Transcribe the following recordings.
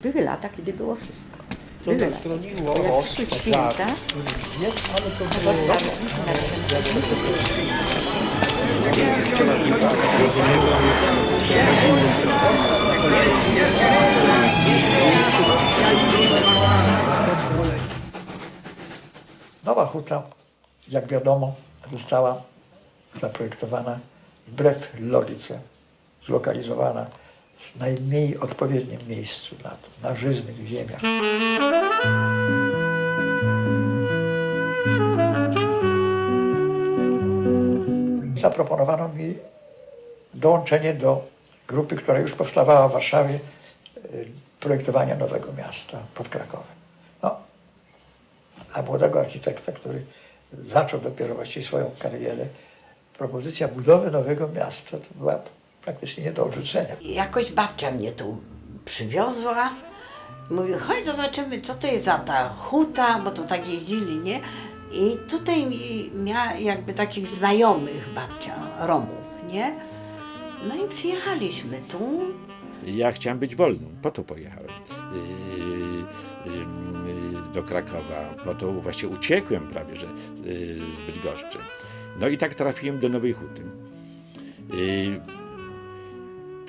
Były lata, kiedy było wszystko. To Były tak lata. chroniło Bo jak przyszły tak, święta, Jest, ale to było... się ten Nowa huta, jak wiadomo, została zaprojektowana wbrew logice, zlokalizowana najmniej odpowiednim miejscu na, na żyznych ziemiach. Zaproponowano mi dołączenie do grupy, która już powstawała w Warszawie, y, projektowania nowego miasta pod Krakowem. No, dla młodego architekta, który zaczął dopiero właściwie swoją karierę, propozycja budowy nowego miasta to była praktycznie nie do odrzucenia. Jakoś babcia mnie tu przywiozła. Mówi, chodź zobaczymy, co to jest za ta huta, bo to tak jeździli, nie? I tutaj mi- miała jakby takich znajomych babcia, Romów, nie? No i przyjechaliśmy tu. Ja chciałem być wolny, po to pojechałem yy, yy, do Krakowa, po to właśnie uciekłem prawie, że yy, z Bydgoszczy. No i tak trafiłem do Nowej Huty.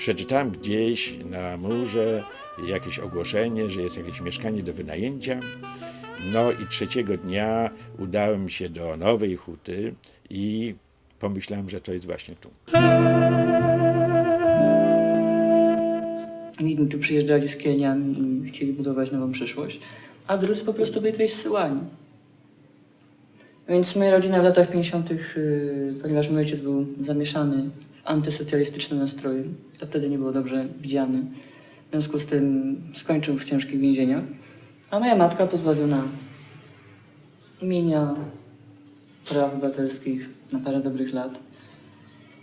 Przeczytałem gdzieś na murze jakieś ogłoszenie, że jest jakieś mieszkanie do wynajęcia. No i trzeciego dnia udałem się do Nowej Huty i pomyślałem, że to jest właśnie tu. Jedni tu przyjeżdżali z Keniami i chcieli budować nową przyszłość, a drudzy po prostu byli tutaj zsyłani. Więc moja rodzina w latach 50., yy, ponieważ mój ojciec był zamieszany antysocjalistyczne nastroje, to wtedy nie było dobrze widziany. W związku z tym skończył w ciężkich więzieniach, a moja matka pozbawiona imienia, praw obywatelskich na parę dobrych lat.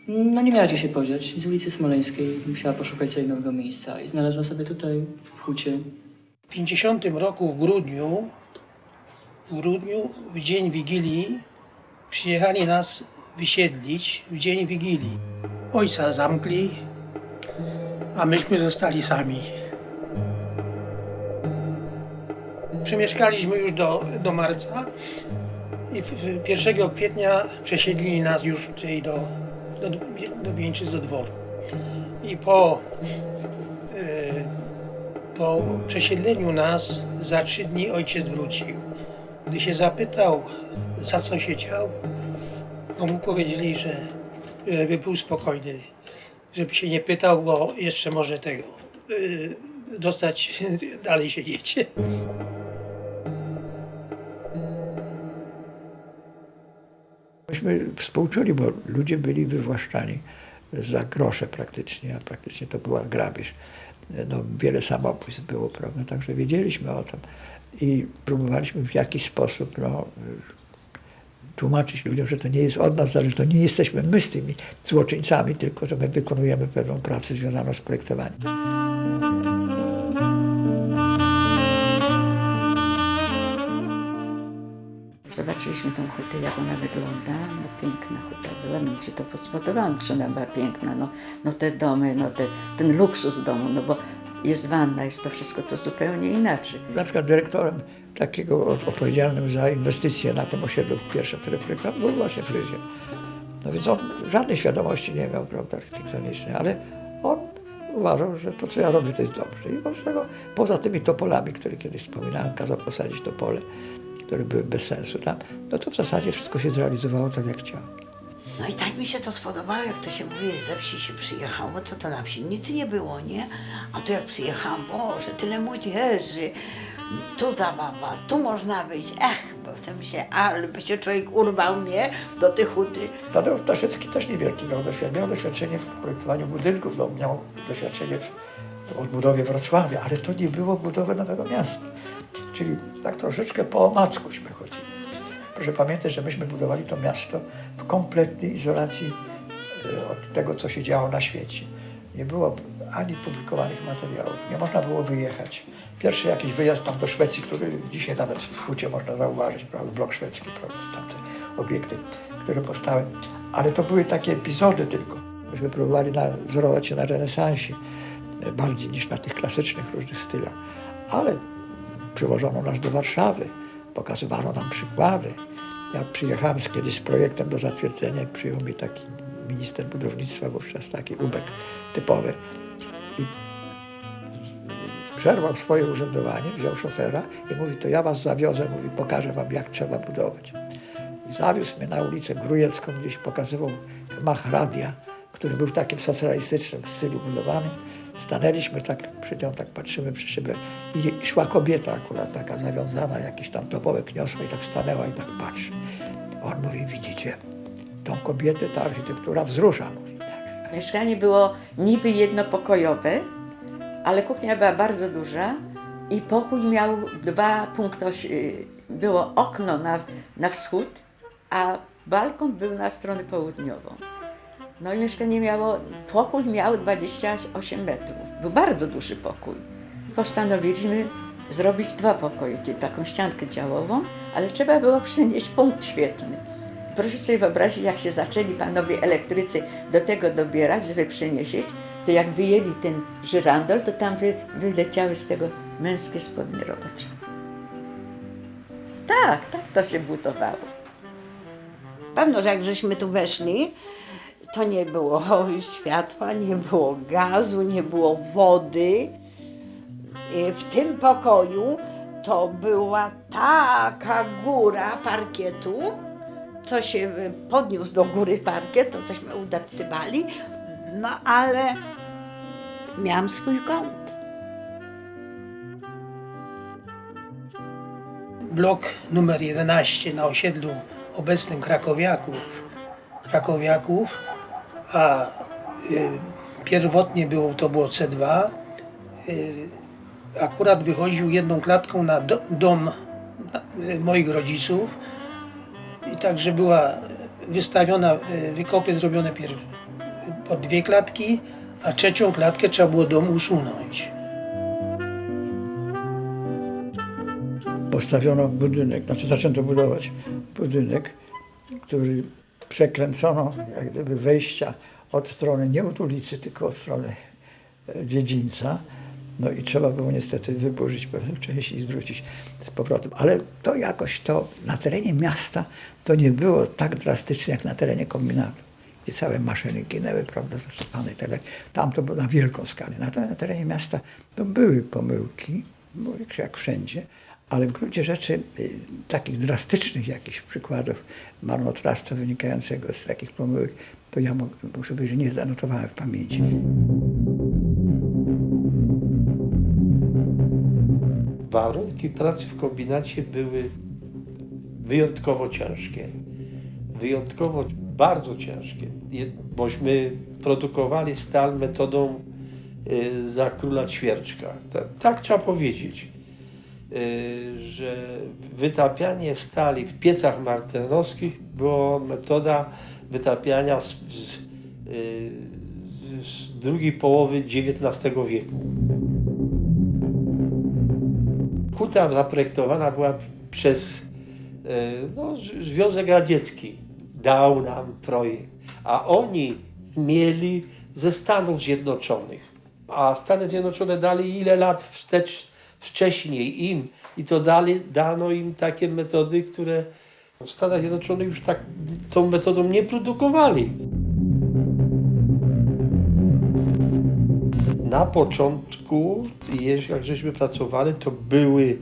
No nie miała gdzie się podziać. Z ulicy Smoleńskiej musiała poszukać sobie nowego miejsca i znalazła sobie tutaj w hucie. W 50 roku w grudniu, w grudniu, w dzień Wigilii, przyjechali nas wysiedlić w dzień Wigilii. Ojca zamkli, a myśmy zostali sami. Przemieszkaliśmy już do, do marca i w- w 1 kwietnia przesiedlili nas już tutaj do, do, do Bieńczyc, do dworu. I po e, po przesiedleniu nas za trzy dni ojciec wrócił. Gdy się zapytał, za co siedział, to mu powiedzieli, że żeby był spokojny, żeby się nie pytał, bo jeszcze może tego yy, dostać dalej siedzieć. Myśmy współczuli, bo ludzie byli wywłaszczani za grosze praktycznie, a praktycznie to była grabież. No, wiele samobójstw było, prawda, także wiedzieliśmy o tym i próbowaliśmy w jakiś sposób no, tłumaczyć ludziom, że to nie jest od nas zależy, to nie jesteśmy my z tymi złoczyńcami, tylko że my wykonujemy pewną pracę związaną z projektowaniem. Zobaczyliśmy tą hutę, jak ona wygląda. No piękna huta była, no gdzie to podspodowałam, że ona była piękna. No, no te domy, no te, ten luksus domu, no bo jest wanna, jest to wszystko to zupełnie inaczej. Na przykład dyrektorem takiego od- odpowiedzialnym za inwestycje na tym osiedlu pierwszym, które projektował, był właśnie fryzjer. No więc on żadnej świadomości nie miał, prawda, architektonicznej, ale on uważał, że to, co ja robię, to jest dobrze. I wobec tego, poza tymi topolami, które kiedyś wspominałem, kazał posadzić topole, które były bez sensu tam, no to w zasadzie wszystko się zrealizowało tak, jak chciał. No i tak mi się to spodobało, jak to się mówi, ze wsi się przyjechało, to to na wsi nic nie było, nie? A tu jak przyjechałam, Boże, tyle młodzieży, tu zabawa, tu można być, ech, tym się, ale by się człowiek urwał, nie? Do tej huty. Tadeusz Daszewski też niewielki miał doświadczenie. Miał doświadczenie w projektowaniu budynków, no, miał doświadczenie w odbudowie Wrocławia, ale to nie było budowy nowego miasta. Czyli tak troszeczkę po omackuśmy chodzili. Proszę pamiętać, że myśmy budowali to miasto w kompletnej izolacji e, od tego, co się działo na świecie. Nie było ani publikowanych materiałów, nie można było wyjechać. Pierwszy jakiś wyjazd tam do Szwecji, który dzisiaj nawet w Hucie można zauważyć, prawda, blok szwedzki, prawda, tamte obiekty, które powstały. Ale to były takie epizody tylko. Myśmy próbowali na, wzorować się na renesansie. e, bardziej niż na tych klasycznych różnych stylach. Ale przywożono nas do Warszawy, pokazywano nam przykłady. Ja przyjechałem kiedyś z projektem do zatwierdzenia i przyjął mi taki minister budownictwa wówczas, taki ubek typowy. I przerwał swoje urzędowanie, wziął szofera i mówi, to ja was zawiozę, mówi, pokażę wam, jak trzeba budować. I zawiózł mnie na ulicę Grujecką, gdzieś pokazywał mach radia, który był w takim socjalistycznym stylu budowany. Stanęliśmy tak, przy nią tak patrzymy przy szybę i szła kobieta akurat taka zawiązana, jakiś tam topołek niosła i tak stanęła i tak patrzy. On mówi, widzicie, tą kobietę ta architektura wzrusza, mówi. Mieszkanie było niby jednopokojowe, ale kuchnia była bardzo duża i pokój miał dwa punkty. osi- Było okno na, na wschód, a balkon był na stronę południową. No i mieszkanie miało, pokój miał 28 metrów. Był bardzo duży pokój. Postanowiliśmy zrobić dwa pokoje, taką ściankę działową, ale trzeba było przenieść punkt świetlny. Proszę sobie wyobrazić, jak się zaczęli panowie elektrycy do tego dobierać, żeby przenieść, to jak wyjęli ten żyrandol, to tam wy, wyleciały z tego męskie spodnie robocze. Tak, tak to się budowało. Pewno, że jak żeśmy tu weszli, to nie było światła, nie było gazu, nie było wody. W tym pokoju to była taka góra parkietu, co się y, podniósł do góry parkiet, to tośmy udeptywali, no ale miałam swój kąt. Blok numer 11 na osiedlu obecnym Krakowiaków, Krakowiaków a y, pierwotnie było, to było C2. Y, akurat wychodził jedną klatką na do, dom y, moich rodziców także była wystawiona, y, wykopy zrobione pierw po dwie klatki, a trzecią klatkę trzeba było dom usunąć. postawiono budynek, znaczy zaczęto budować budynek, który przekręcono jak gdyby wejścia od strony, nie od ulicy, tylko od strony e, dziedzińca. No i trzeba było niestety wyburzyć pewną część i zwrócić z powrotem. Ale to jakoś to na terenie miasta to nie było tak drastycznie jak na terenie kombinatu. I całe maszyny ginęły, prawda, zasypane i tak. Tam to było na wielką skalę. Natomiast na terenie miasta to były pomyłki, jak- wszędzie, ale w gruncie rzeczy y, takich drastycznych jakichś przykładów marnotrawstwa wynikającego z takich pomyłek, to ja muszę powiedzieć, że nie zanotowałem w pamięci. Warunki pracy w kombinacie były wyjątkowo ciężkie. Wyjątkowo bardzo ciężkie. Bośmy produkowali stal metodą y, za króla ćwierczka. Ta, tak trzeba powiedzieć. Y, że wytapianie stali w piecach martenowskich była metoda wytapiania z, z, y, z drugiej połowy XIX wieku. Huta zaprojektowana była przez e, no, Związek Radziecki. Dał nam projekt. A oni mieli ze Stanów Zjednoczonych. A Stany Zjednoczone dali ile lat wstecz, wcześniej im. I to dali, dano im takie metody, które w Stanach Zjednoczonych już tak tą metodą nie produkowali. Na początku, jak żeśmy pracowali, to były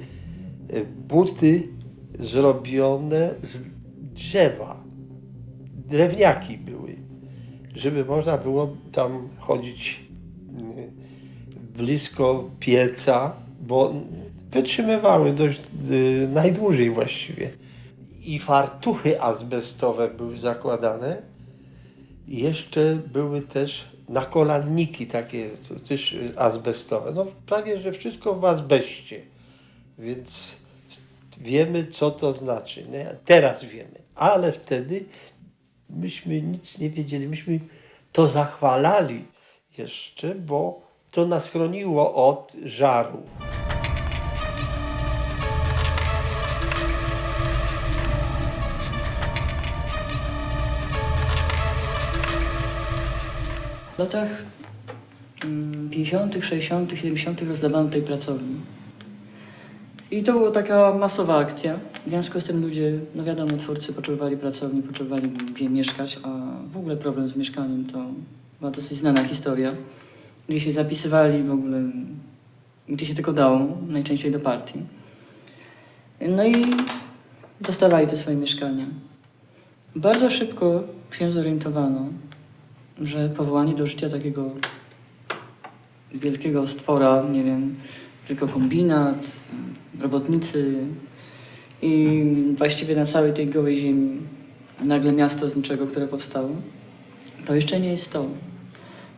e, buty zrobione z drzewa. Drewniaki były, żeby można było tam chodzić mm, blisko pieca, bo wytrzymywały dość y, najdłużej właściwie. I fartuchy azbestowe były zakładane. Jeszcze były też nakolanniki takie też azbestowe. No prawie, że wszystko w azbeście. Więc wiemy, co to znaczy. Nie? Teraz wiemy. Ale wtedy myśmy nic nie wiedzieli. Myśmy to zachwalali jeszcze, bo to nas chroniło od żaru. W latach mm, 50., 60., 70. rozdawano tej pracowni. I to była taka masowa akcja. W związku z tym ludzie, no wiadomo, twórcy potrzebowali pracowni, potrzebowali gdzie mieszkać, a w ogóle problem z mieszkaniem to była dosyć znana historia. Gdzie się zapisywali w ogóle, gdzie się tylko dało, najczęściej do partii. No i dostawali te swoje mieszkania. Bardzo szybko się zorientowano, że powołanie do życia takiego wielkiego stwora, nie wiem, tylko kombinat, robotnicy i właściwie na całej tej gołej ziemi nagle miasto z niczego, które powstało, to jeszcze nie jest to.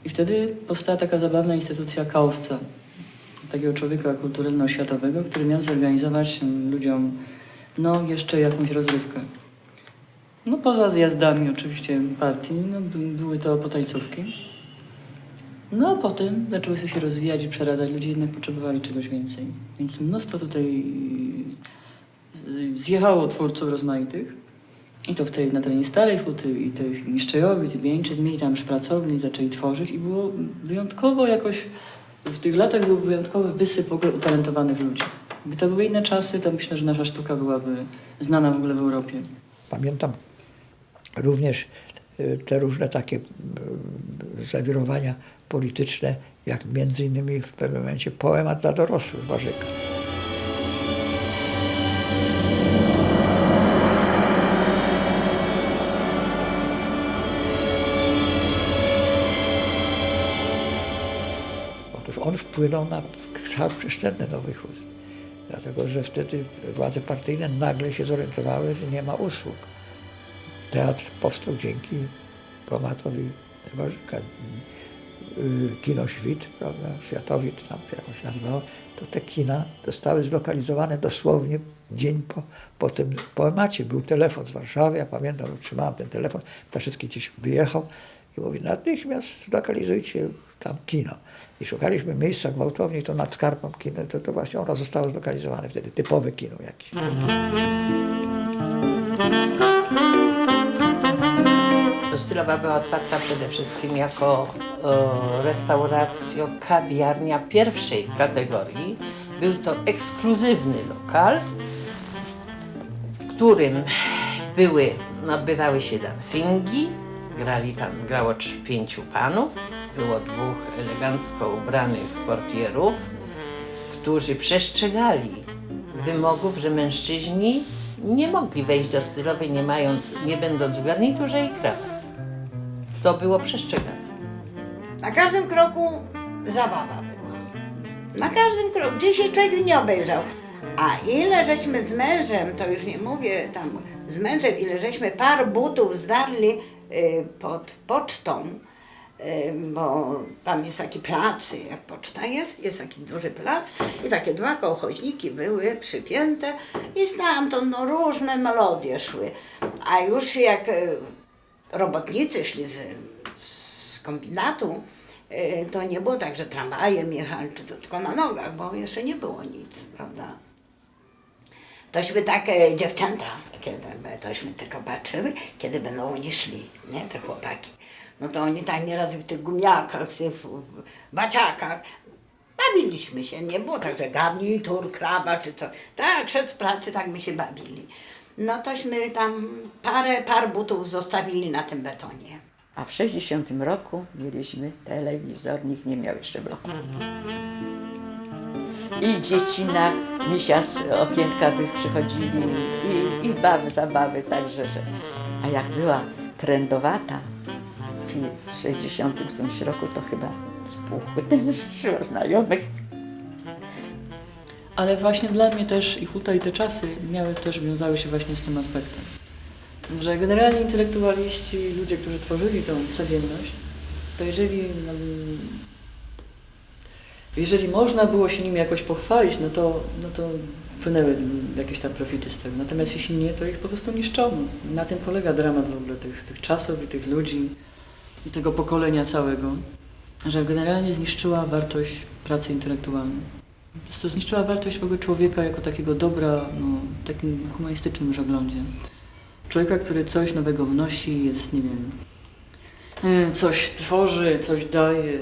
I wtedy powstała taka zabawna instytucja kaowca, takiego człowieka kulturalno-światowego, który miał zorganizować ludziom no, jeszcze jakąś rozrywkę. No poza zjazdami oczywiście partii, no, by- były to potajcówki. No a potem zaczęły się rozwijać i przeradzać. Ludzie jednak potrzebowali czegoś więcej. Więc mnóstwo tutaj y, zjechało twórców rozmaitych. I to w tej, na terenie Starej Huty i tych Niszczejowic, i Wieńczyc. Mieli tam już pracowni, zaczęli tworzyć i było wyjątkowo jakoś... W tych latach był wyjątkowy wysyp w ogóle utalentowanych ludzi. Gdyby to były inne czasy, to myślę, że nasza sztuka byłaby znana w ogóle w Europie. Pamiętam również y, te różne takie y, zawirowania polityczne, jak między innymi w pewnym momencie poemat dla dorosłych Warzyka. Otóż on wpłynął na kształt przestrzenny Nowych Hut. Dlatego, że wtedy władze partyjne nagle się zorientowały, że nie ma usług. Teatr powstał dzięki poematowi Warzyka. Y, Kino Świt, prawda, Światowit tam się jakoś nazywało, to te kina zostały zlokalizowane dosłownie dzień po, po tym poemacie. Był telefon z Warszawy, ja pamiętam, otrzymałem ten telefon, Ptaszycki gdzieś wyjechał i mówi, natychmiast zlokalizujcie tam kino. I szukaliśmy miejsca gwałtownie, to nad Skarpą kino, to, to właśnie ono zostało zlokalizowane wtedy, typowe kino jakieś. Stylowa była otwarta przede wszystkim jako e, restauracja, kawiarnia pierwszej kategorii. Był to ekskluzywny lokal, w którym były, odbywały się dancingi, grali tam, grało pięciu panów, było dwóch elegancko ubranych portierów, którzy przestrzegali wymogów, że mężczyźni nie mogli wejść do stylowej, nie mając, nie będąc w garniturze i krawat. To było przestrzegane. Na każdym kroku zabawa była. Na każdym kroku, gdzie się człowiek nie obejrzał. A ile żeśmy z mężem, to już nie mówię tam z mężem, ile żeśmy par butów zdarli y, pod pocztą, y, bo tam jest taki plac, jak poczta jest, jest taki duży plac i takie dwa kołchoźniki były przypięte i stamtąd no, różne melodie szły. A już jak y, robotnicy szli z, z kombinatu, y, to nie było tak, że tramwajem jechali, czy tylko na nogach, bo jeszcze nie było nic, prawda? Tośmy takie dziewczęta, kiedy, tośmy tylko patrzyły, kiedy będą oni szli, nie, te chłopaki. No to oni tak nieraz w tych gumiakach, w tych baciakach, bawiliśmy się, nie było tak, że garnitur, kraba czy co. Tak, szedł z pracy, tak my się bawili. No tośmy tam parę par butów zostawili na tym betonie. A w 60 roku mieliśmy telewizor, nikt nie miał jeszcze w roku. I dzieci na misia z okienka wy- przychodzili i, i bawy, zabawy, także, że... A jak była trendowata w, w 60 którymś roku, to chyba ten szło znajomych. Ale właśnie dla mnie też i huta i te czasy miały też wiązały się właśnie z tym aspektem. Że generalnie intelektualiści, ludzie, którzy tworzyli tą codzienność, to jeżeli, no, jeżeli można było się nimi jakoś pochwalić, no to, no to płynęły jakieś tam profity z tego. Natomiast jeśli nie, to ich po prostu niszczono. Na tym polega dramat w ogóle tych, tych czasów i tych ludzi i tego pokolenia całego, że generalnie zniszczyła wartość pracy intelektualnej. Po prostu zniszczyła wartość w ogóle człowieka jako takiego dobra, no, takim humanistycznym już oglądzie. Człowieka, który coś nowego wnosi, jest, nie wiem, e, coś tworzy, coś daje.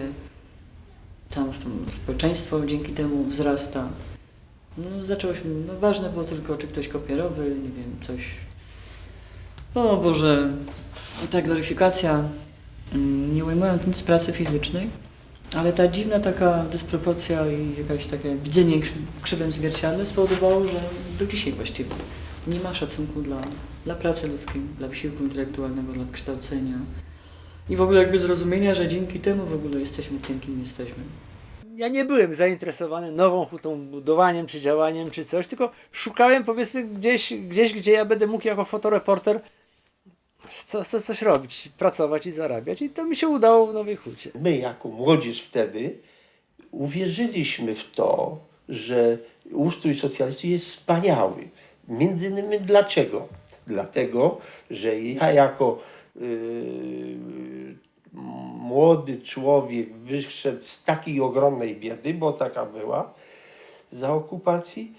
całe to społeczeństwo dzięki temu wzrasta. No, zaczęło się, no ważne było tylko, czy ktoś kopierowy, nie wiem, coś. O Boże, i ta gloryfikacja, mm, nie ujmując nic pracy fizycznej, ale ta dziwna taka dysproporcja i jakaś takie widzenie w krzywym zwierciadle spowodowało, że do dzisiaj właściwie nie ma szacunku dla, dla pracy ludzkiej, dla wysiłku intelektualnego, dla kształcenia i w ogóle jakby zrozumienia, że dzięki temu w ogóle jesteśmy tym, kim jesteśmy. ja nie byłem zainteresowany nową hutą, budowaniem czy działaniem czy coś, tylko szukałem powiedzmy gdzieś, gdzieś gdzie ja będę mógł jako fotoreporter co, co, coś robić, pracować i zarabiać. I to mi się udało w Nowej Hucie. My, jako młodzież wtedy, uwierzyliśmy w to, że ustrój socjalistyczny jest wspaniały. Między innymi dlaczego? Dlatego, że ja jako yy, młody człowiek wyszedł z takiej ogromnej biedy, bo taka była, za okupacji,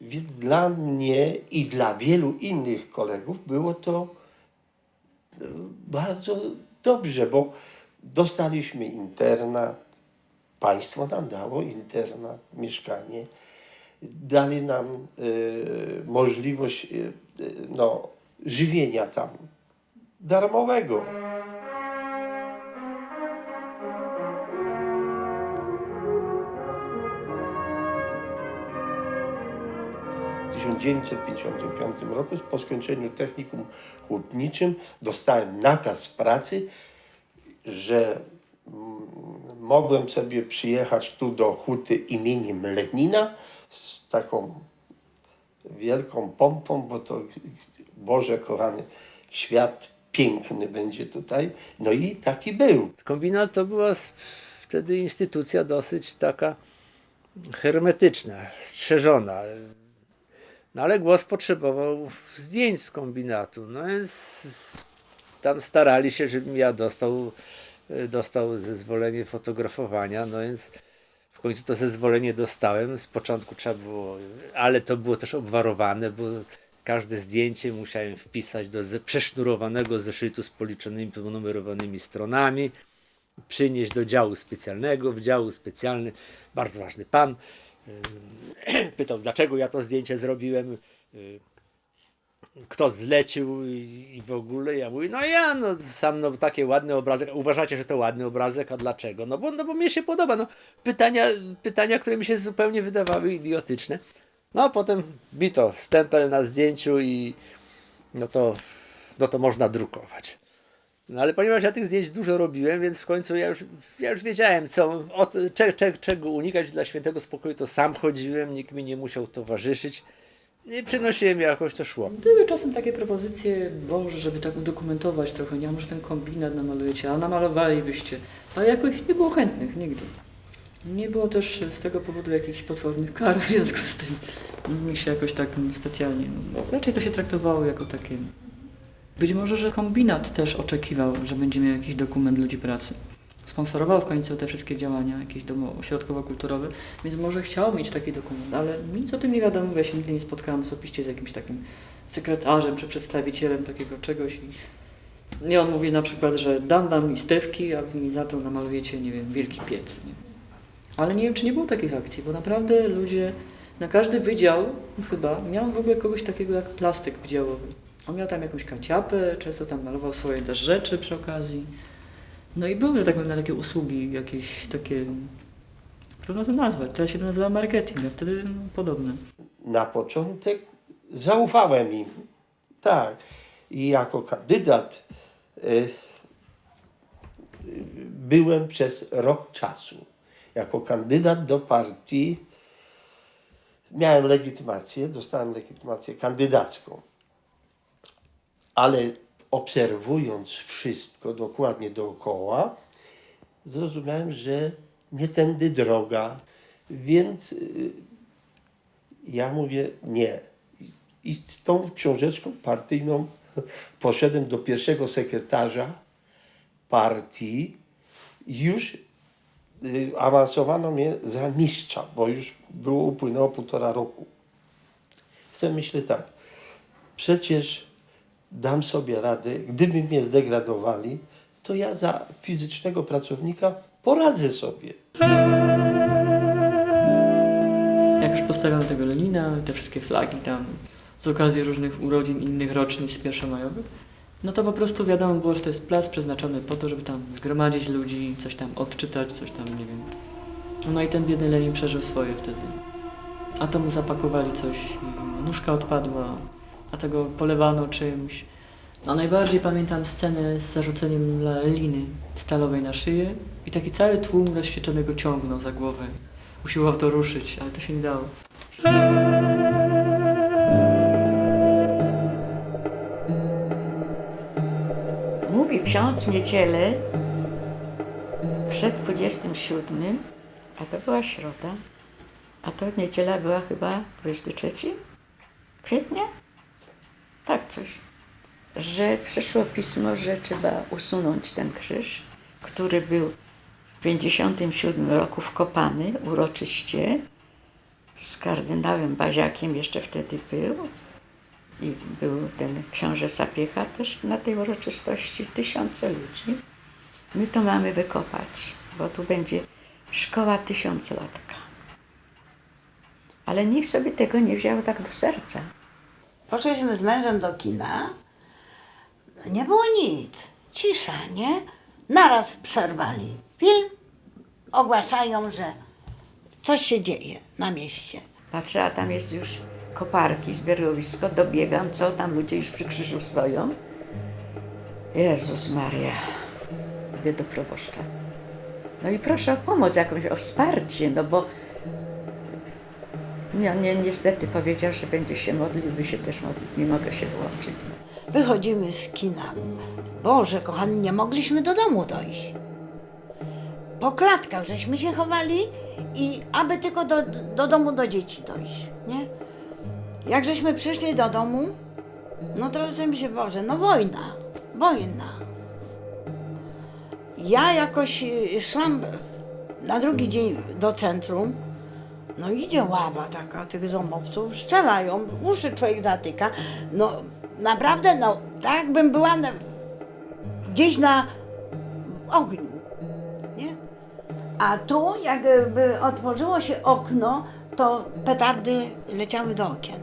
więc dla mnie i dla wielu innych kolegów było to bardzo dobrze, bo dostaliśmy internat, państwo nam dało internat, mieszkanie, dali nam e, możliwość e, e, no, żywienia tam darmowego. 1955 roku po skończeniu technikum hutniczym dostałem nakaz pracy, że mm, mogłem sobie przyjechać tu do huty imieniem Lenina z taką wielką pompą, bo to Boże kochany, świat piękny będzie tutaj. No i taki był. Kombinat to była wtedy instytucja dosyć taka hermetyczna, strzeżona. No ale głos potrzebował zdjęć z kombinatu. No więc tam starali się, żebym ja dostał, y, dostał zezwolenie fotografowania. No więc w końcu to zezwolenie dostałem. Z początku trzeba było, ale to było też obwarowane, bo każde zdjęcie musiałem wpisać do ze- przesznurowanego zeszytu z policzonymi, ponumerowanymi stronami przynieść do działu specjalnego. W działu specjalny bardzo ważny pan pytał, dlaczego ja to zdjęcie zrobiłem, y, kto zlecił i, w ogóle. Ja mówię, no ja, no sam no, takie ładny obrazek. Uważacie, że to ładny obrazek, a dlaczego? No bo, no bo mnie się podoba. No, pytania, pytania, które mi się zupełnie wydawały idiotyczne. No a potem bito stempel na zdjęciu i no to, no to można drukować. No ale ponieważ ja tych zdjęć dużo robiłem, więc w końcu ja już, ja już wiedziałem, co, o, cze, cze, czego unikać dla świętego spokoju, to sam chodziłem, nikt mi nie musiał towarzyszyć. I przynosiłem jakoś to szło. Były czasem takie propozycje, Boże, żeby tak udokumentować trochę, nie, a może ten kombinat namalujecie, a namalowalibyście. Ale jakoś nie było chętnych, nigdy. Nie było też z tego powodu jakichś potwornych kar w związku z tym. Mi się jakoś tak specjalnie, no, raczej to się traktowało jako takie... Być może, że kombinat też oczekiwał, że będzie miał jakiś dokument ludzi pracy. Sponsorował w końcu te wszystkie działania, jakieś domo ośrodkowo-kulturowe, więc może chciał mieć taki dokument, ale nic o tym nie wiadomo, ja się nigdy nie spotkałam osobiście z jakimś takim sekretarzem czy przedstawicielem takiego czegoś i nie on mówi na przykład, że dam wam listewki, a wy mi za to namalujecie, nie wiem, wielki piec. Nie? Ale nie wiem, czy nie było takich akcji, bo naprawdę ludzie, na każdy wydział chyba miał w ogóle kogoś takiego jak plastyk wydziałowy. On miał tam jakąś kaciapę, często tam malował swoje też rzeczy przy okazji. No i były, tak powiem, na takie usługi jakieś takie, trudno to nazwać, teraz się to nazywa marketing, a wtedy podobne. na początek zaufałem im. Tak. I jako kandydat y, byłem przez rok czasu. Jako kandydat do partii miałem legitymację, dostałem legitymację kandydacką. Ale obserwując wszystko dokładnie dookoła, zrozumiałem, że nie tędy droga. Więc y, ja mówię nie. I- z tą książeczką partyjną poszedłem do pierwszego sekretarza partii. Już y, awansowano mnie za mistrza, bo już było upłynęło półtora roku. Chcę myślę tak, przecież dam sobie radę, gdyby mnie zdegradowali, to ja za fizycznego pracownika poradzę sobie. Jak już postawiano tego Lenina, te wszystkie flagi tam z okazji różnych urodzin innych rocznic pierwszomajowych, no to po prostu wiadomo było, że to jest plac przeznaczony po to, żeby tam zgromadzić ludzi, coś tam odczytać, coś tam, nie wiem. No i ten biedny Lenin przeżył swoje wtedy. A to mu zapakowali coś, nóżka odpadła, a tego polewano czymś. No najbardziej pamiętam scenę z zarzuceniem Leniny stalowej na szyję i taki cały tłum rozświeczonego ciągnął za głowę. Usiłował to ruszyć, ale to się nie dało. Mówi ksiądz w niedzielę przed 27, a to była środa, a to niedziela była chyba 23 kwietnia? Tak coś. Że przyszło pismo, że trzeba usunąć ten krzyż, który był w 57 roku wkopany uroczyście z kardynałem Baziakiem jeszcze wtedy był i był ten książę Sapiecha też na tej uroczystości, tysiące ludzi. My to mamy wykopać, bo tu będzie szkoła tysiąclatka. Ale nikt sobie tego nie wziął tak do serca. Poszliśmy z mężem do kina. Nie było nic. Cisza, nie? Naraz przerwali film. Ogłaszają, że coś się dzieje na mieście. Patrzę, a tam jest już koparki, zbiorowisko, dobiegam, co tam ludzie już przy krzyżu stoją. Jezus Maria. Idę do proboszcza. No i proszę o pomoc jakąś, o wsparcie, no bo no, nie, niestety powiedział, że będzie się modlił, wy się też modlić, nie mogę się włączyć. Wychodzimy z kina. Boże, kochany, nie mogliśmy do domu dojść. Po klatkach żeśmy się chowali i aby tylko do, do domu do dzieci dojść, nie? Jak żeśmy przyszli do domu, no to sobie się, Boże, no wojna, wojna. Ja jakoś y, szłam na drugi dzień do centrum, no idzie ława taka tych zomowców, strzelają, uszy człowiek zatyka. No naprawdę, no tak jakbym była na, gdzieś na ogniu, nie? A tu jakby otworzyło się okno, to petardy leciały do okien.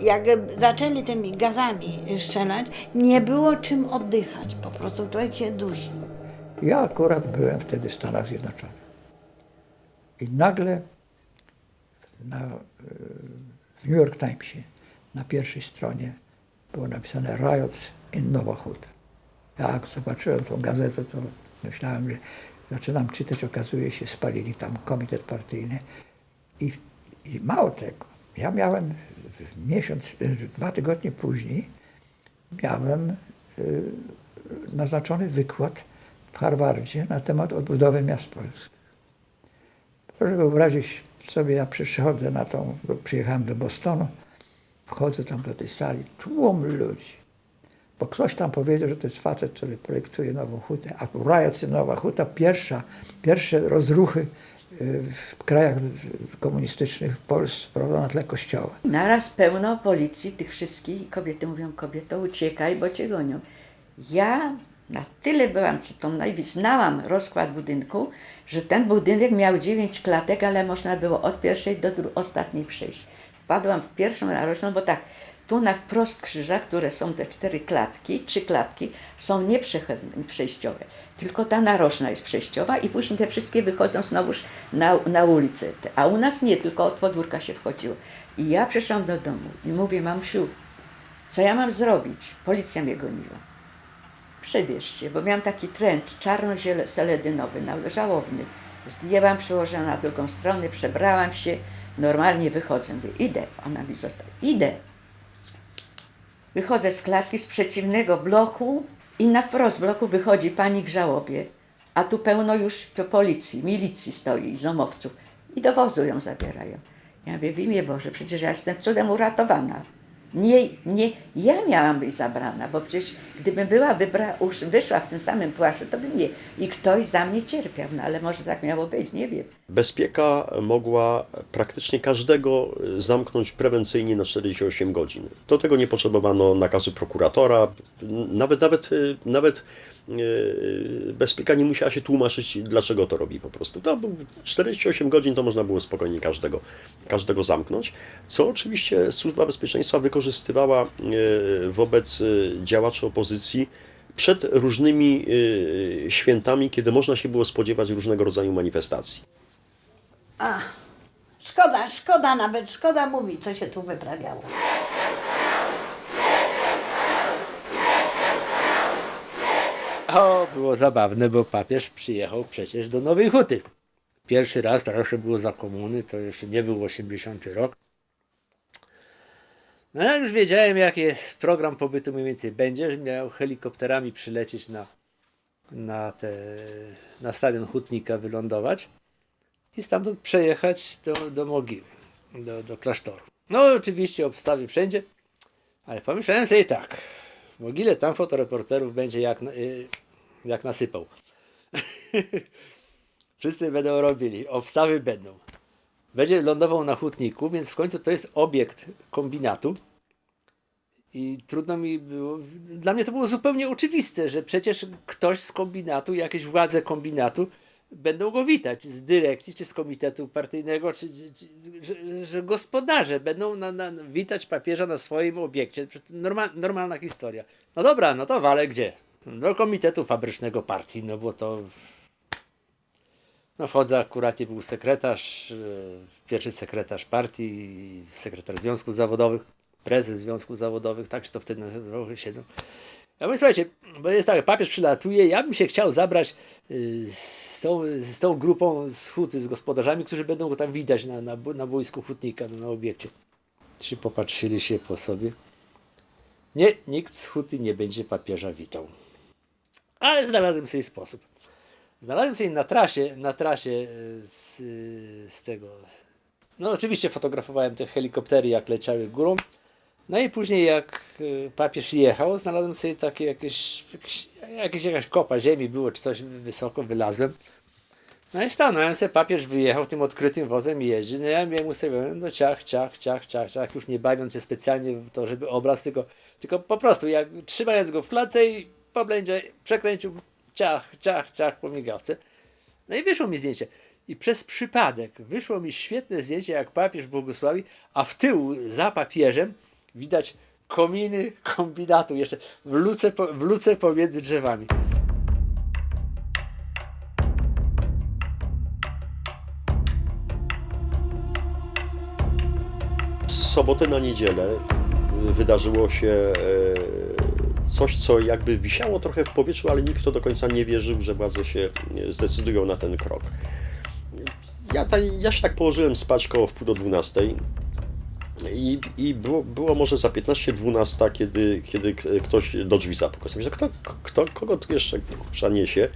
Jak zaczęli tymi gazami strzelać, nie było czym oddychać. Po prostu człowiek się dusi. Ja akurat byłem wtedy w Stanach Zjednoczonych. I nagle na, e, w New York Timesie na pierwszej stronie było napisane Riots in Nova Huta. Jak zobaczyłem tą gazetę, to myślałem, że zaczynam czytać, okazuje się, spalili tam komitet partyjny. I, i mało tego, ja miałem miesiąc, e, dwa tygodnie później, miałem y, naznaczony wykład w Harvardzie na temat odbudowy miast polskich. Proszę wyobrazić sobie, ja przychodzę na tą, przyjechałem do Bostonu, wchodzę tam do tej sali, tłum ludzi. Bo ktoś tam powiedział, że to jest facet, który projektuje nową hutę, a Riots Nowa Huta, pierwsza, pierwsze rozruchy y, w krajach komunistycznych w Polsce, prawda, na tle kościoła. Naraz pełno policji, tych wszystkich, kobiety mówią, kobieto uciekaj, bo cię gonią. Ja tyle byłam przytomna i znałam rozkład budynku, że ten budynek miał dziewięć klatek, ale można było od pierwszej do ostatniej przejść. Wpadłam w pierwszą narożną, bo tak, tu na wprost krzyża, które są te cztery klatki, trzy klatki, są nieprzejściowe. Tylko ta narożna jest przejściowa i później te wszystkie wychodzą znowuż na, na ulicę. A u nas nie, tylko od podwórka się wchodziło. I ja przyszłam do domu i mówię, mamsiu, co ja mam zrobić? Policja mnie goniła. Przebierzcie, bo miałam taki tręcz czarno-seledynowy, no, żałobny. Zdjęłam, przyłożyłam na drugą stronę, przebrałam się, normalnie wychodzę. Mówię, idę. Ona mi została, idę. Wychodzę z klatki z przeciwnego bloku i na wprost bloku wychodzi pani w żałobie, a tu pełno już po- policji, milicji stoi zomowców i do wozu ją zabierają. Ja mówię, w imię Boże, przecież ja jestem cudem uratowana. Nie, nie, ja miałam być zabrana, bo przecież gdybym była wybra, wyszła w tym samym płaszczu, to bym nie. I ktoś za mnie cierpiał, no ale może tak miało być, nie wiem. Bezpieka mogła praktycznie każdego zamknąć prewencyjnie na 48 godzin. Do tego nie potrzebowano nakazu prokuratora, nawet, nawet, nawet e, bezpieka nie musiała się tłumaczyć, dlaczego to robi po prostu. To był 48 godzin to można było spokojnie każdego, każdego zamknąć, co oczywiście Służba Bezpieczeństwa wykorzystywała e, wobec e, działaczy opozycji przed różnymi e, świętami, kiedy można się było spodziewać różnego rodzaju manifestacji. A, szkoda, szkoda nawet, szkoda mówić, co się tu wyprawiało. O, było zabawne, bo papież przyjechał przecież do Nowej Huty. Pierwszy raz, to jeszcze było za komuny, to jeszcze nie był 80 rok. No ja już wiedziałem, jaki jest program pobytu mniej więcej będzie, miał helikopterami przylecieć na, na, te, na stadion Hutnika, wylądować i stamtąd przejechać do, do mogiły, do, do klasztoru. No oczywiście obstawy wszędzie, ale pomyślałem sobie tak, w mogile tam fotoreporterów będzie jak, y, jak nasypał. Wszyscy będą robili, obstawy będą. Będzie lądował na hutniku, więc w końcu to jest obiekt kombinatu. I trudno mi było. Dla mnie to było zupełnie oczywiste, że przecież ktoś z kombinatu, jakieś władze kombinatu będą go witać z dyrekcji, czy z komitetu partyjnego, czy, czy, czy że, że gospodarze będą na, na, witać papieża na swoim obiekcie. Normal, normalna historia. No dobra, no to wale gdzie? Do komitetu fabrycznego partii, no bo to no wchodzę akurat i był sekretarz, e, pierwszy sekretarz partii, sekretarz związków zawodowych, prezes związków zawodowych, tak, że to wtedy siedzą. Ja mówię, słuchajcie, bo jest tak, papież przylatuje, ja bym się chciał zabrać y, z tą, z tą grupą z huty, z gospodarzami, którzy będą go tam widać na, na, na boisku hutnika, na obiekcie. Ci popatrzyli się po sobie. Nie, nikt z huty nie będzie papieża witał. Ale znalazłem sobie sposób. Znalazłem sobie na trasie, na trasie e, z, z tego. No oczywiście fotografowałem te helikoptery, jak leciały górą. No i później jak e, papież jechał, znalazłem sobie takie jakieś, jakieś, jakieś jakaś kopa ziemi było, czy coś wysoko wylazłem. No i stanąłem sobie, papież wyjechał tym odkrytym wozem i jeździ. No ja miałem ustawione, no ciach, ciach, ciach, ciach, ciach, już nie bawiąc się specjalnie w to, żeby obraz, tylko, tylko po prostu, jak trzymając go w klatce i po blędzie przekręcił ciach, ciach, ciach po migawce. No i wyszło mi zdjęcie. I przez przypadek wyszło mi świetne zdjęcie, jak papież błogosławi, a w tył za papieżem widać kominy kombinatu, jeszcze w luce, w luce pomiędzy drzewami. Z soboty na niedzielę wydarzyło się e, coś, co jakby wisiało trochę w powietrzu, ale nikt to do końca nie wierzył, że władze się e, zdecydują na ten krok. Ja, ta, ja się tak położyłem spać koło w pół do 12 i, i było, było może za 15-12, kiedy, kiedy ktoś do drzwi zapukał. Myślę, kto, kto, kogo tu jeszcze kurczę niesie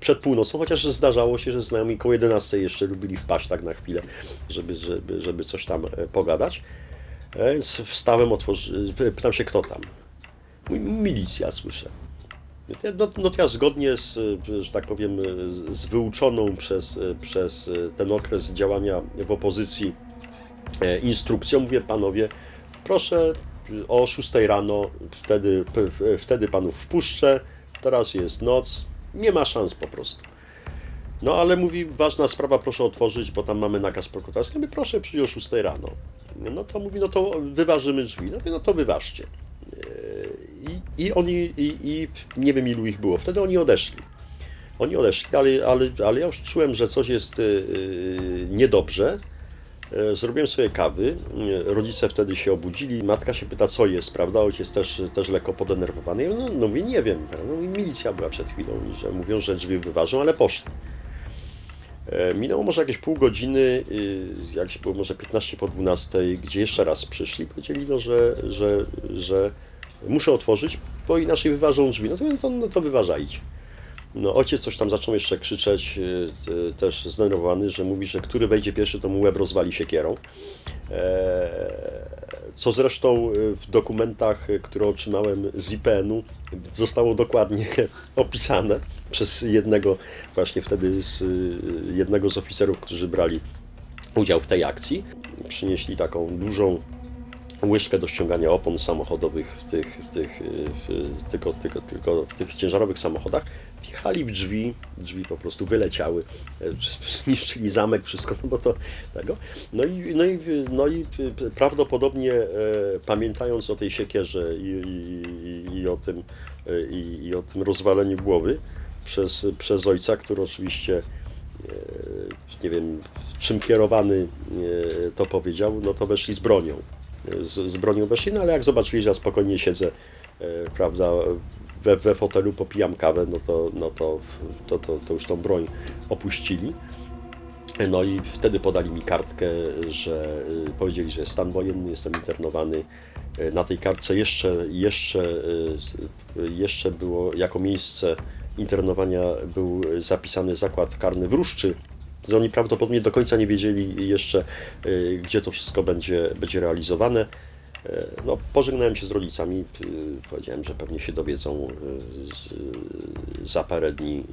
przed północą, chociaż zdarzało się, że znajomi koło 11 jeszcze lubili wpaść tak na chwilę, żeby, żeby, żeby coś tam e, pogadać. E, wstałem, otworzy, pytam się, kto tam. Milicja, słyszę. No No, to ja zgodnie z, że tak powiem, z wyuczoną przez, przez ten okres działania w opozycji e, instrukcją mówię, panowie, proszę o 6 rano, wtedy, wtedy panów wpuszczę, teraz jest noc, nie ma szans po prostu. No ale mówi, ważna sprawa, proszę otworzyć, bo tam mamy nakaz prokuratorski. Ja proszę przyjść o 6 rano. No to mówi, no to wyważymy drzwi. No, mówię, no to wyważcie. I, i oni, i, i nie wiem ilu ich było, wtedy oni odeszli. Oni odeszli, ale, ale, ale ja już czułem, że coś jest yy, niedobrze. E, Zrobiłem sobie kawy, e, rodzice wtedy się obudzili, matka się pyta, co jest, prawda? Ojciec też, też lekko podenerwowany. Ja no, no mówię, nie wiem, no, milicja była przed chwilą, że mówią, że drzwi wyważą, ale poszli. E, Minęło może jakieś pół godziny, y, jakieś było może 15 po 12, gdzie jeszcze raz przyszli, powiedzieli, no, że, że, że muszę otworzyć, bo inaczej wyważą drzwi. No to, no to, no to wyważajcie. No, ojciec coś tam zaczął jeszcze krzyczeć, y, też zdenerwowany, że mówi, że który wejdzie pierwszy, to mu łeb rozwali siekierą. E, Co zresztą y, w dokumentach, y, które otrzymałem z IPN-u, zostało dokładnie opisane przez jednego, właśnie wtedy z y, jednego z oficerów, którzy brali udział w tej akcji. Przynieśli taką dużą łyżkę do ściągania opon samochodowych w tych, w tych, w, tylko, tylko, tylko w tych ciężarowych samochodach. Wjechali w drzwi, drzwi po prostu wyleciały, e, zniszczyli zamek, wszystko, no bo to tego. No i, no i, no i prawdopodobnie e, pamiętając o tej siekierze i, i, i, o, tym, e, i, i o tym rozwaleniu głowy przez, przez ojca, który oczywiście nie wiem czym kierowany to powiedział, no to weszli z bronią. E, Z, z bronią weszli, no ale jak zobaczyli, że ja spokojnie siedzę, e, prawda, we, we fotelu, popijam kawę, no to, no to, to, to, to już tą broń opuścili. No i wtedy podali mi kartkę, że y, powiedzieli, że stan wojenny, jestem internowany. Y, Na tej kartce jeszcze, jeszcze, jeszcze było jako miejsce internowania był zapisany zakład karny w Ruszczy. Więc Oni prawdopodobnie do końca nie wiedzieli jeszcze, y, gdzie to wszystko będzie, będzie realizowane. Y, No, pożegnałem się z rodzicami, y, powiedziałem, że pewnie się dowiedzą za parę dni,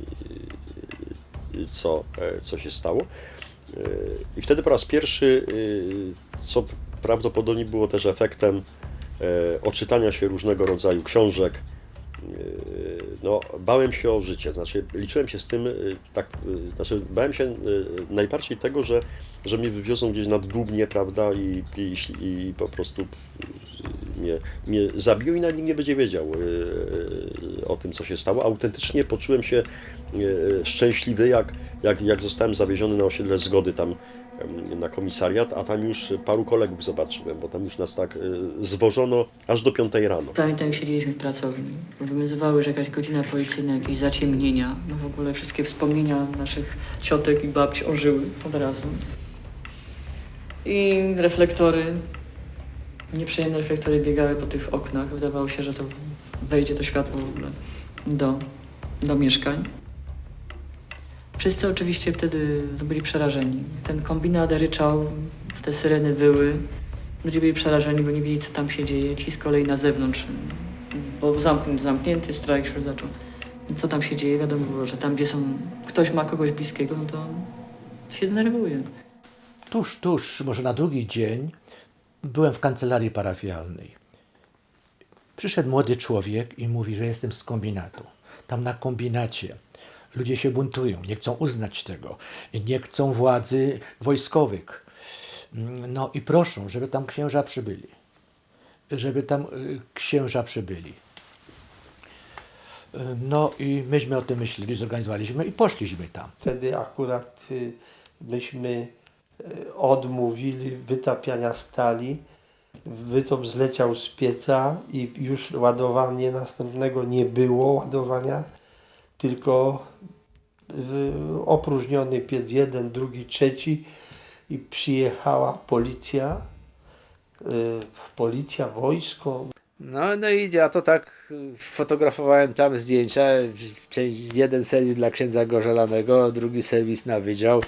co, co się stało. I wtedy po raz pierwszy, co prawdopodobnie było też efektem odczytania się różnego rodzaju książek, no, bałem się o życie, znaczy liczyłem się z tym, y, tak, y, znaczy bałem się y, najbardziej tego, że, że mnie wywiozą gdzieś nad Dubnie, prawda, i, i, i po prostu mnie, mnie zabiją i nawet nikt nie będzie wiedział o tym, co się stało. Autentycznie poczułem się szczęśliwy, jak, jak, jak zostałem zawieziony na osiedle Zgody tam na komisariat, a tam już paru kolegów zobaczyłem, bo tam już nas tak y, zwożono aż do piątej rano. Pamiętam, jak siedzieliśmy w pracowni. Wywiązywały, że jakaś godzina policyjna, jakieś zaciemnienia. No w ogóle wszystkie wspomnienia naszych ciotek i babci ożyły od razu. I reflektory, nieprzyjemne reflektory biegały po tych oknach. Wydawało się, że to wejdzie to światło w ogóle do, do mieszkań. Wszyscy oczywiście wtedy byli przerażeni. Ten kombinat ryczał, te syreny wyły. Ludzie byli przerażeni, bo nie wiedzieli, co tam się dzieje. Ci z kolei na zewnątrz, bo zamknięty, zamknięty strajk się zaczął. Co tam się dzieje? Wiadomo było, że tam, gdzie są, ktoś ma kogoś bliskiego, no to się denerwuje. Tuż, tuż, może na drugi dzień, byłem w kancelarii parafialnej. Przyszedł młody człowiek i mówi, że jestem z kombinatu. Tam na kombinacie ludzie się buntują, nie chcą uznać tego, nie chcą władzy wojskowych. No i proszą, żeby tam księża przybyli. Żeby tam y, księża przybyli. No i myśmy o tym myśleli, zorganizowaliśmy i poszliśmy tam. Wtedy akurat y, myśmy y, odmówili wytapiania stali. Wytop zleciał z pieca i już ładowanie następnego nie było ładowania, tylko opróżniony piec jeden, drugi, trzeci i przyjechała policja, y, policja, wojsko, No, no i ja to tak fotografowałem tam zdjęcia. Część, jeden serwis dla księdza Gorzelanego, drugi serwis na wydział.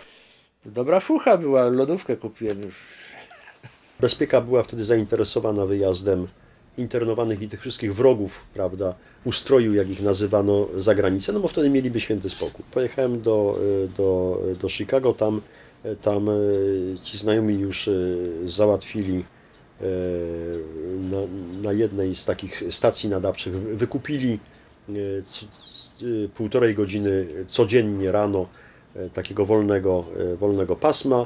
Dobra fucha była, lodówkę kupiłem już. Bezpieka była wtedy zainteresowana wyjazdem internowanych i tych wszystkich wrogów, prawda, ustroju, jak ich nazywano, za granicę, no bo wtedy mieliby święty spokój. Pojechałem do, y, do, do Chicago, tam, y, tam ci znajomi już załatwili na, na jednej z takich stacji nadawczych, wykupili co- półtorej godziny codziennie rano takiego wolnego, wolnego pasma.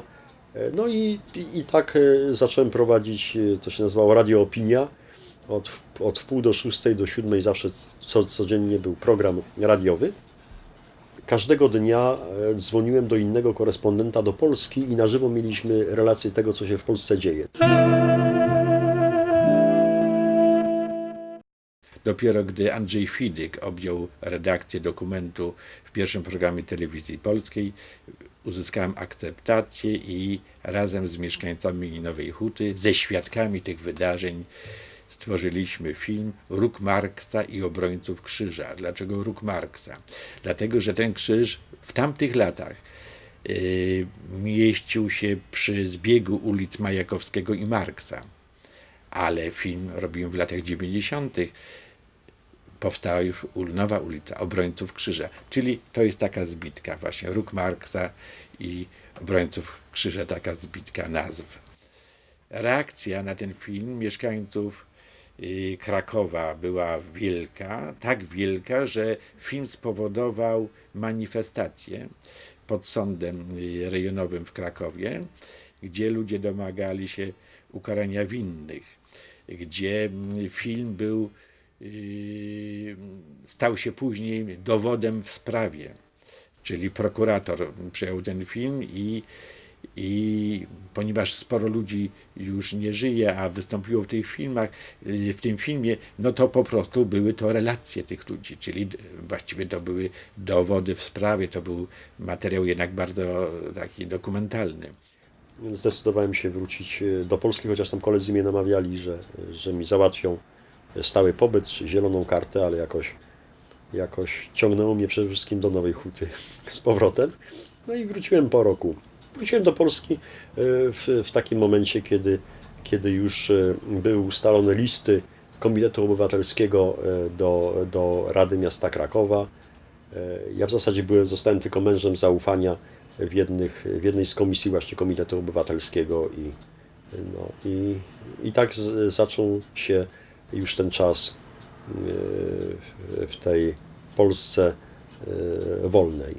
E, No i, i, i tak e, zacząłem prowadzić, e, to się nazywało Radio Opinia. Od, od wpół do szóstej do siódmej zawsze co, codziennie był program radiowy. Każdego dnia e, dzwoniłem do innego korespondenta do Polski i na żywo mieliśmy relację tego, co się w Polsce dzieje. Dopiero gdy Andrzej Fidyk objął redakcję dokumentu w pierwszym programie telewizji polskiej, uzyskałem akceptację i razem z mieszkańcami Nowej Huty, ze świadkami tych wydarzeń, stworzyliśmy film Róg Marksa i obrońców krzyża. Dlaczego Róg Marksa? Dlatego, że ten krzyż w tamtych latach yy, mieścił się przy zbiegu ulic Majakowskiego i Marksa. Ale film robiłem w latach 90 powstała już nowa ulica Obrońców Krzyża, czyli to jest taka zbitka właśnie, Róg Marksa i Obrońców Krzyża, taka zbitka nazw. reakcja na ten film mieszkańców y, Krakowa była wielka, tak wielka, że film spowodował manifestację pod sądem y, rejonowym w Krakowie, gdzie ludzie domagali się ukarania winnych, gdzie mm, film był, y, stał się później dowodem w sprawie. Czyli prokurator przyjął ten film i, i ponieważ sporo ludzi już nie żyje, a wystąpiło w tych filmach, y, w tym filmie, no to po prostu były to relacje tych ludzi, czyli właściwie to były dowody w sprawie, to był materiał jednak bardzo taki dokumentalny. Zdecydowałem się wrócić e, do Polski, chociaż tam koledzy mnie namawiali, że, że mi załatwią stały pobyt czy zieloną kartę, ale jakoś, jakoś ciągnęło mnie przede wszystkim do Nowej Huty z powrotem. No i wróciłem po roku. Wróciłem do Polski e, w, w takim momencie, kiedy, kiedy już e, były ustalone listy Komitetu Obywatelskiego e, do, do Rady Miasta Krakowa. Ja w zasadzie byłem, zostałem tylko mężem zaufania w, jednych, w jednej z komisji właśnie Komitetu Obywatelskiego i, no, i, i tak z, zaczął się już ten czas w- tej Polsce wolnej.